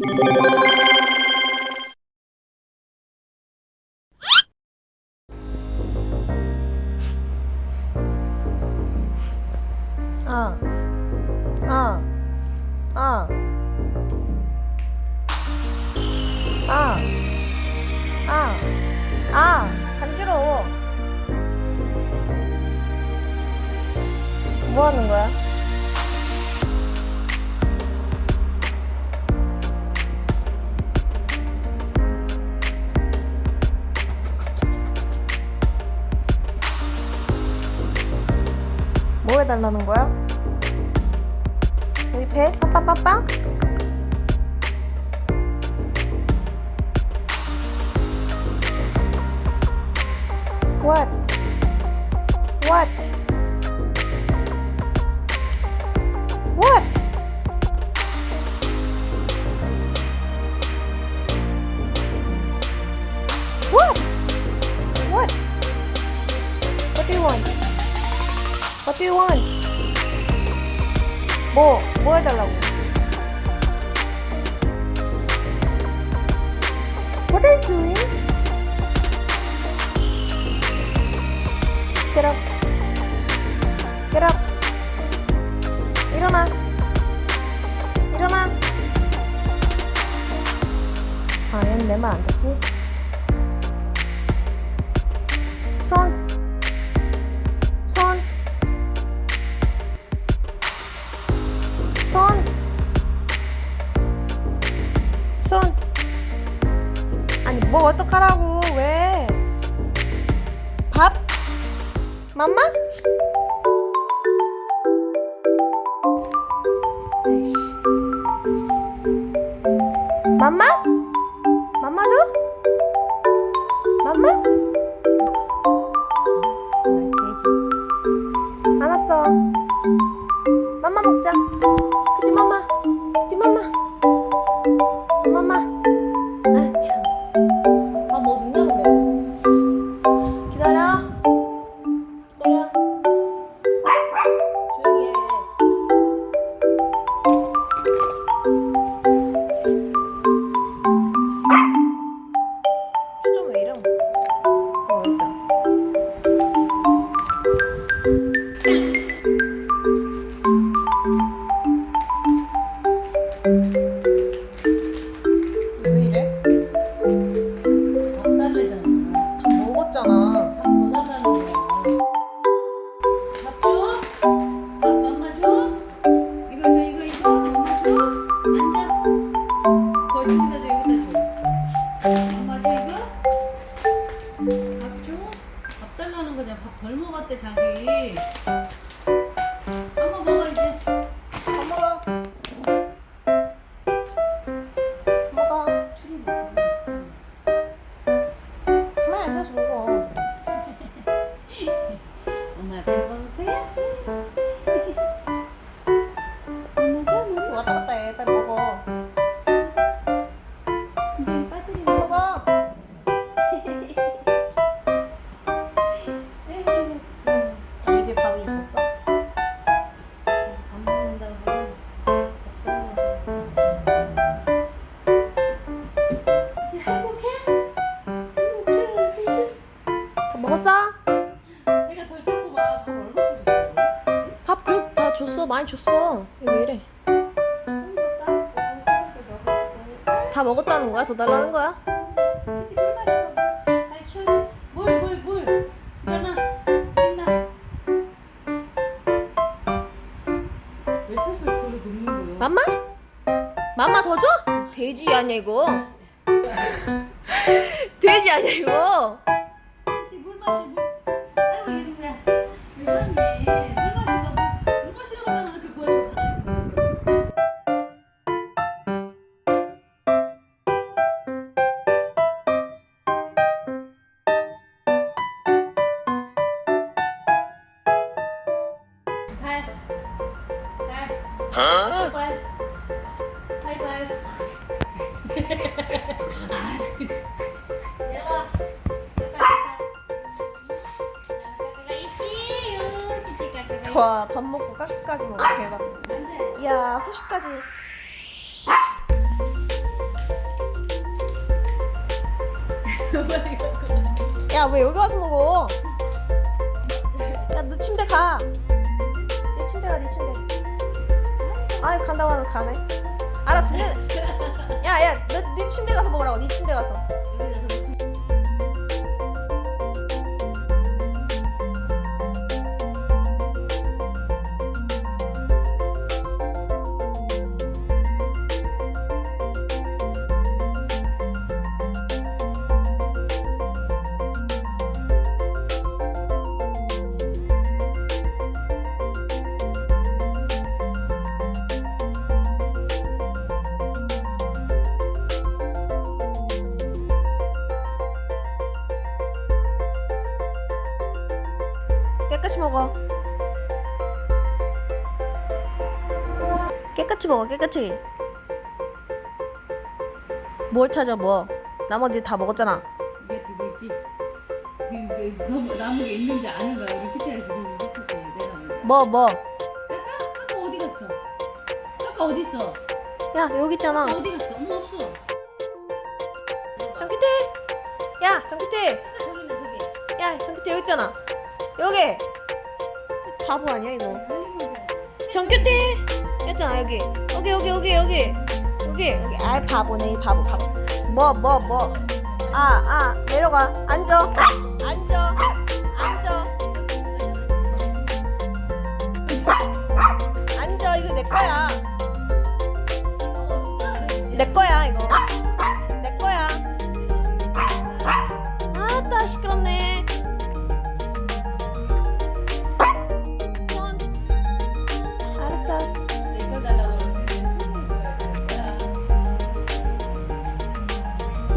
아, 아, 아, 아, 아, 아, 간지러워. 뭐 하는 거야? 해달라는 거야? 여기 배? 빠빠빠빠? What? What? What? What do you want? 뭐, 뭐 해달라고? What are you doing? Get up. Get up. 일어나. 일어나. 아, 얘는 내 말 안 듣지? 손. 어떡하라고, 왜? 밥? 맘마? 맘마? 맘마 줘? 맘마? 알았어. 맘마 먹자. 그디 맘마. 맘마. 맘마. 자기. 한번 먹어, 이제. 밥 먹어. 먹어. 술을 먹어. 가만히 앉아서 먹어. 엄마 앞에서 먹을 거야? 많이 줬어. 왜 이래? 다 먹었다는 거야? 더 달라는 거야? 맘마? 맘마 더 줘? 돼지 아니야 이거? 돼지 아니야 이거? 물 마시 물 아이고 이거 뭐야 와, 밥 먹고 까까지 먹어. 대박. 이야, 후식까지. 야, 왜 여기 와서 먹어? 야, 너 침대 가. 내 침대 가, 내 침대. 아이 간다고 하면 가네. 알아 듣는. 야야 너 네 침대 가서 먹으라고. 네 침대 가서. 깨끗이 먹어. 깨끗이 먹어 깨끗이. 뭘 찾아 뭐? 나머지 다 먹었잖아. 이게 두고 있지. 이제 너무 나무에 있는지 아는 거야. 우리 끝에 이렇게 좀 이렇게 내려오면. 뭐 뭐? 까까 까까 어디 갔어? 까까 어디 있어? 야 여기 있잖아. 어디 갔어? 엄마 없어. 야 정기태. 까까 저기 있네 저기. 야 정기태 여기 있잖아. 여기. 바보 아니야 이거? 가자. 정규태! 했잖아 여기. 여기 여기 여기 여기. 여기 여기. 아 바보네 이 바보 바보. 뭐 뭐 뭐. 아 아 내려가. 앉아. 앉아. 앉아. 앉아 이거 내 거야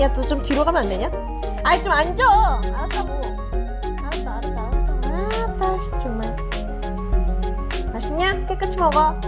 야, 너 좀 뒤로 가면 안 되냐? 아이, 좀 앉아! 알았다고. 알았다, 알았다, 알았다. 알았다, 정말. 맛있냐? 깨끗이 먹어.